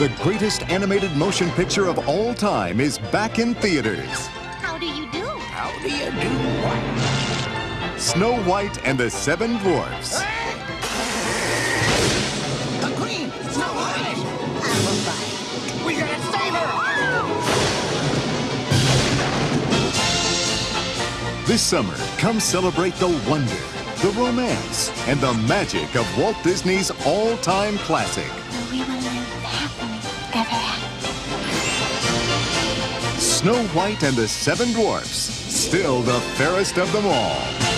The greatest animated motion picture of all time is back in theaters. How do you do? How do you do what? Snow White and the Seven Dwarfs. The queen! Snow White! I will fight. We gotta save her! This summer, come celebrate the wonder, the romance, and the magic of Walt Disney's all-time classic. Snow White and the Seven Dwarfs, still the fairest of them all.